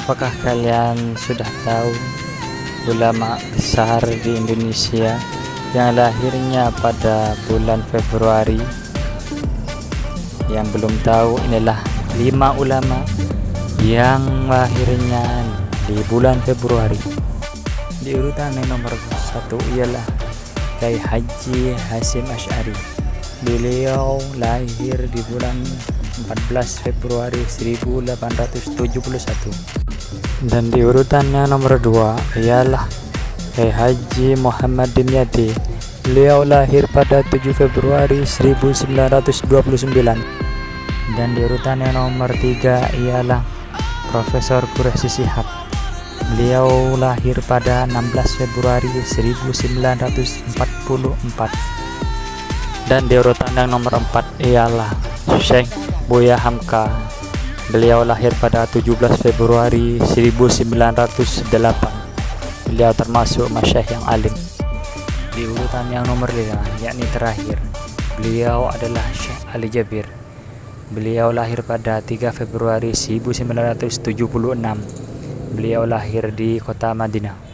Apakah kalian sudah tahu ulama besar di Indonesia yang lahirnya pada bulan Februari? Yang belum tahu inilah lima ulama yang lahirnya di bulan Februari. Di urutan nomor satu ialah Kiai Haji Hasim Ash'ari. Beliau lahir di bulan 14 Februari 1871 dan di urutannya nomor 2 ialah Kiai Haji Muhammad Dimyati beliau lahir pada 7 Februari 1929 dan di urutannya nomor 3 ialah Profesor Quraishi Sihab. Beliau lahir pada 16 Februari 1944 dan di urutan yang nomor 4 ialah Syekh Buya Hamka Beliau lahir pada 17 Februari 1908. Beliau termasuk masyayikh yang alim. Di urutan yang nomor 5, yakni terakhir, beliau adalah Syekh Ali Jabir. Beliau lahir pada 3 Februari 1976. Beliau lahir di kota Madinah.